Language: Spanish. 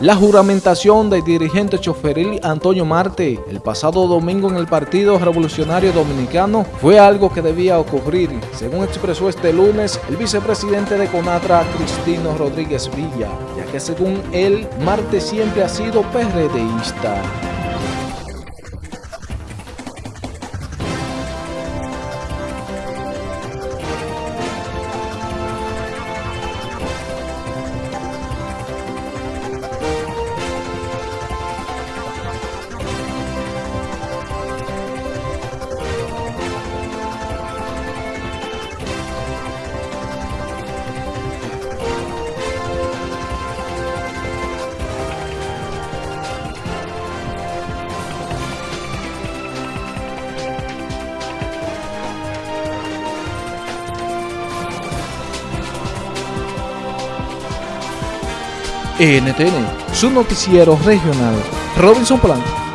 La juramentación del dirigente choferil Antonio Marte el pasado domingo en el Partido Revolucionario Dominicano fue algo que debía ocurrir, según expresó este lunes el vicepresidente de CONATRA, Cristino Rodríguez Villa, ya que según él, Marte siempre ha sido PRDista. NTN, su noticiero regional. Robinson Polanco.